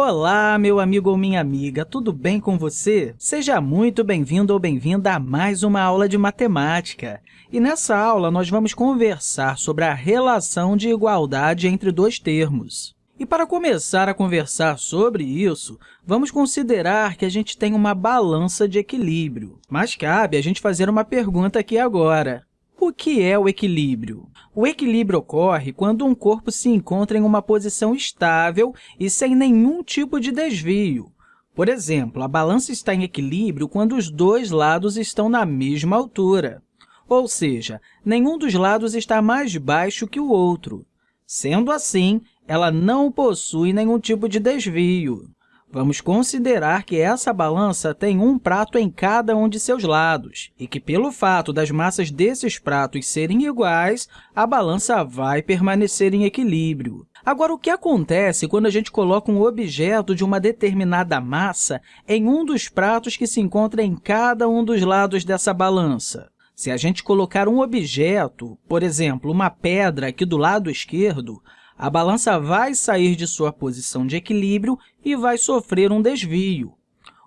Olá, meu amigo ou minha amiga, tudo bem com você? Seja muito bem-vindo ou bem-vinda a mais uma aula de matemática. E nessa aula, nós vamos conversar sobre a relação de igualdade entre dois termos. E para começar a conversar sobre isso, vamos considerar que a gente tem uma balança de equilíbrio. Mas cabe a gente fazer uma pergunta aqui agora. O que é o equilíbrio? O equilíbrio ocorre quando um corpo se encontra em uma posição estável e sem nenhum tipo de desvio. Por exemplo, a balança está em equilíbrio quando os dois lados estão na mesma altura, ou seja, nenhum dos lados está mais baixo que o outro. Sendo assim, ela não possui nenhum tipo de desvio. Vamos considerar que essa balança tem um prato em cada um de seus lados e que, pelo fato das massas desses pratos serem iguais, a balança vai permanecer em equilíbrio. Agora, o que acontece quando a gente coloca um objeto de uma determinada massa em um dos pratos que se encontra em cada um dos lados dessa balança? Se a gente colocar um objeto, por exemplo, uma pedra aqui do lado esquerdo, a balança vai sair de sua posição de equilíbrio e vai sofrer um desvio.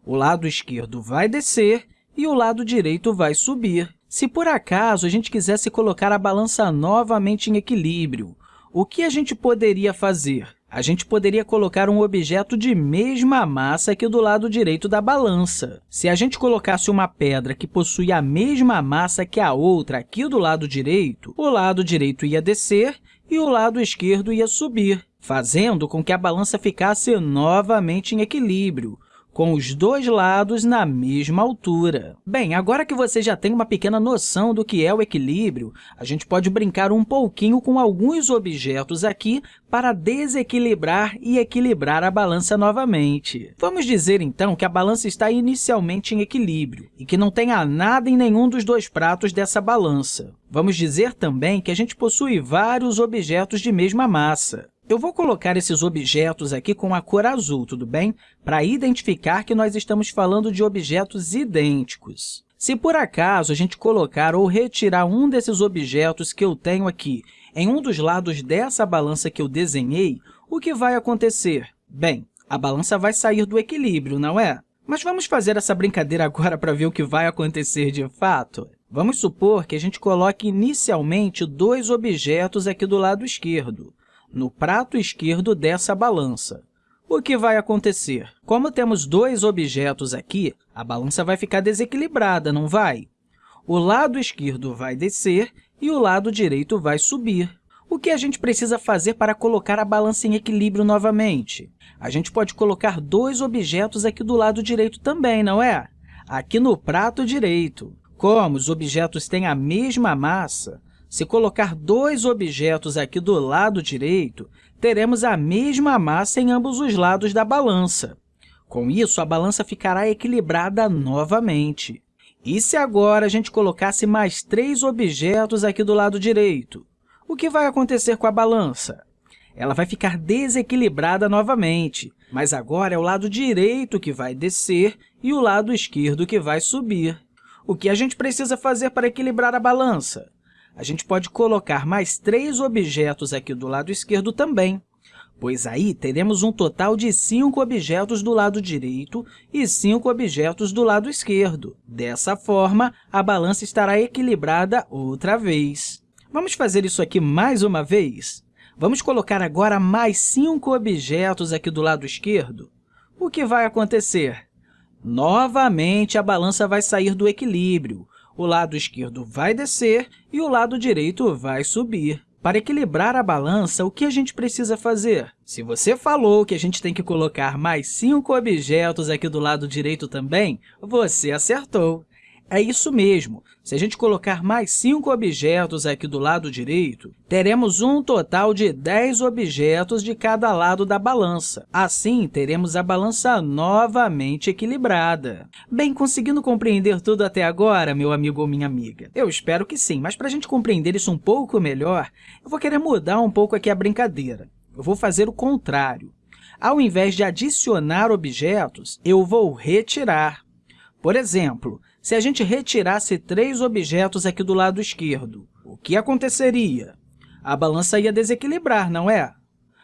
O lado esquerdo vai descer e o lado direito vai subir. Se, por acaso, a gente quisesse colocar a balança novamente em equilíbrio, o que a gente poderia fazer? A gente poderia colocar um objeto de mesma massa aqui do lado direito da balança. Se a gente colocasse uma pedra que possui a mesma massa que a outra aqui do lado direito, o lado direito ia descer e o lado esquerdo ia subir, fazendo com que a balança ficasse novamente em equilíbrio, com os dois lados na mesma altura. Bem, agora que você já tem uma pequena noção do que é o equilíbrio, a gente pode brincar um pouquinho com alguns objetos aqui para desequilibrar e equilibrar a balança novamente. Vamos dizer, então, que a balança está inicialmente em equilíbrio e que não tenha nada em nenhum dos dois pratos dessa balança. Vamos dizer também que a gente possui vários objetos de mesma massa. Eu vou colocar esses objetos aqui com a cor azul, tudo bem? Para identificar que nós estamos falando de objetos idênticos. Se, por acaso, a gente colocar ou retirar um desses objetos que eu tenho aqui em um dos lados dessa balança que eu desenhei, o que vai acontecer? Bem, a balança vai sair do equilíbrio, não é? Mas vamos fazer essa brincadeira agora para ver o que vai acontecer de fato? Vamos supor que a gente coloque inicialmente dois objetos aqui do lado esquerdo no prato esquerdo dessa balança. O que vai acontecer? Como temos dois objetos aqui, a balança vai ficar desequilibrada, não vai? O lado esquerdo vai descer e o lado direito vai subir. O que a gente precisa fazer para colocar a balança em equilíbrio novamente? A gente pode colocar dois objetos aqui do lado direito também, não é? Aqui no prato direito. Como os objetos têm a mesma massa, se colocar dois objetos aqui do lado direito, teremos a mesma massa em ambos os lados da balança. Com isso, a balança ficará equilibrada novamente. E se agora a gente colocasse mais três objetos aqui do lado direito? O que vai acontecer com a balança? Ela vai ficar desequilibrada novamente, mas agora é o lado direito que vai descer e o lado esquerdo que vai subir. O que a gente precisa fazer para equilibrar a balança? A gente pode colocar mais três objetos aqui do lado esquerdo também, pois aí teremos um total de cinco objetos do lado direito e cinco objetos do lado esquerdo. Dessa forma, a balança estará equilibrada outra vez. Vamos fazer isso aqui mais uma vez? Vamos colocar agora mais cinco objetos aqui do lado esquerdo. O que vai acontecer? Novamente, a balança vai sair do equilíbrio, o lado esquerdo vai descer e o lado direito vai subir. Para equilibrar a balança, o que a gente precisa fazer? Se você falou que a gente tem que colocar mais cinco objetos aqui do lado direito também, você acertou. É isso mesmo. Se a gente colocar mais cinco objetos aqui do lado direito, teremos um total de 10 objetos de cada lado da balança. Assim, teremos a balança novamente equilibrada. Bem, conseguindo compreender tudo até agora, meu amigo ou minha amiga? Eu espero que sim, mas para a gente compreender isso um pouco melhor, eu vou querer mudar um pouco aqui a brincadeira. Eu vou fazer o contrário. Ao invés de adicionar objetos, eu vou retirar. Por exemplo, se a gente retirasse três objetos aqui do lado esquerdo, o que aconteceria? A balança ia desequilibrar, não é?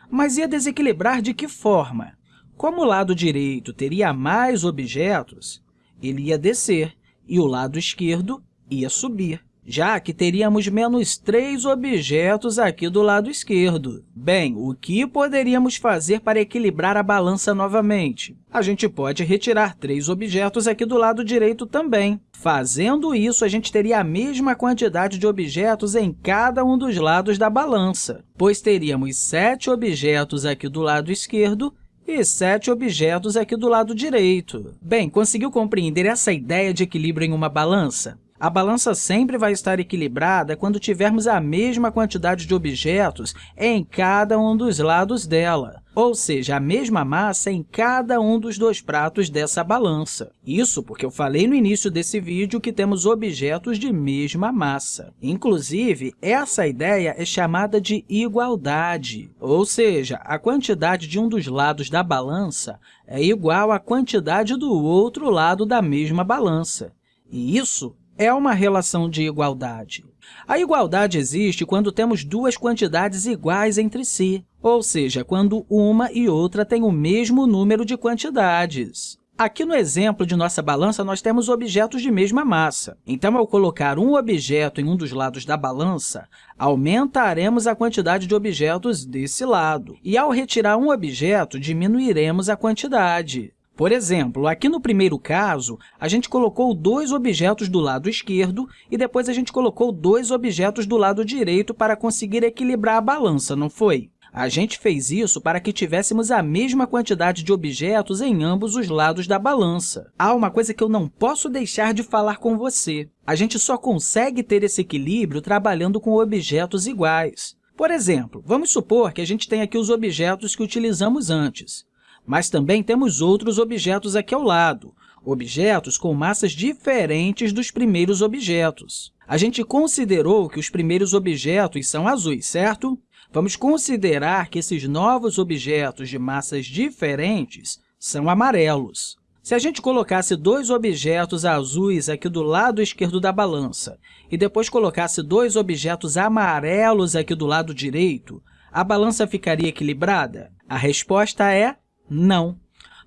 Mas ia desequilibrar de que forma? Como o lado direito teria mais objetos, ele ia descer e o lado esquerdo ia subir já que teríamos menos três objetos aqui do lado esquerdo. Bem, o que poderíamos fazer para equilibrar a balança novamente? A gente pode retirar três objetos aqui do lado direito também. Fazendo isso, a gente teria a mesma quantidade de objetos em cada um dos lados da balança, pois teríamos sete objetos aqui do lado esquerdo e sete objetos aqui do lado direito. Bem, conseguiu compreender essa ideia de equilíbrio em uma balança? A balança sempre vai estar equilibrada quando tivermos a mesma quantidade de objetos em cada um dos lados dela, ou seja, a mesma massa em cada um dos dois pratos dessa balança. Isso porque eu falei no início desse vídeo que temos objetos de mesma massa. Inclusive, essa ideia é chamada de igualdade, ou seja, a quantidade de um dos lados da balança é igual à quantidade do outro lado da mesma balança. E isso é uma relação de igualdade. A igualdade existe quando temos duas quantidades iguais entre si, ou seja, quando uma e outra têm o mesmo número de quantidades. Aqui no exemplo de nossa balança, nós temos objetos de mesma massa. Então, ao colocar um objeto em um dos lados da balança, aumentaremos a quantidade de objetos desse lado. E, ao retirar um objeto, diminuiremos a quantidade. Por exemplo, aqui no primeiro caso, a gente colocou dois objetos do lado esquerdo e depois a gente colocou dois objetos do lado direito para conseguir equilibrar a balança, não foi? A gente fez isso para que tivéssemos a mesma quantidade de objetos em ambos os lados da balança. Há uma coisa que eu não posso deixar de falar com você. A gente só consegue ter esse equilíbrio trabalhando com objetos iguais. Por exemplo, vamos supor que a gente tem aqui os objetos que utilizamos antes. Mas também temos outros objetos aqui ao lado, objetos com massas diferentes dos primeiros objetos. A gente considerou que os primeiros objetos são azuis, certo? Vamos considerar que esses novos objetos de massas diferentes são amarelos. Se a gente colocasse dois objetos azuis aqui do lado esquerdo da balança e depois colocasse dois objetos amarelos aqui do lado direito, a balança ficaria equilibrada? A resposta é não,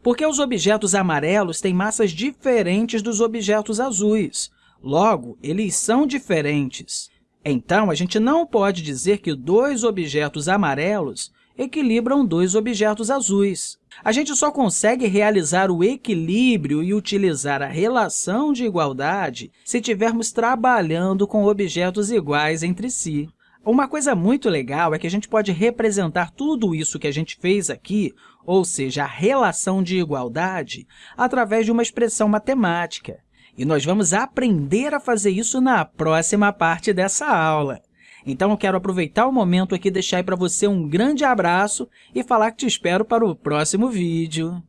porque os objetos amarelos têm massas diferentes dos objetos azuis. Logo, eles são diferentes. Então, a gente não pode dizer que dois objetos amarelos equilibram dois objetos azuis. A gente só consegue realizar o equilíbrio e utilizar a relação de igualdade se estivermos trabalhando com objetos iguais entre si. Uma coisa muito legal é que a gente pode representar tudo isso que a gente fez aqui, ou seja, a relação de igualdade, através de uma expressão matemática. E nós vamos aprender a fazer isso na próxima parte dessa aula. Então, eu quero aproveitar o momento aqui e deixar para você um grande abraço e falar que te espero para o próximo vídeo.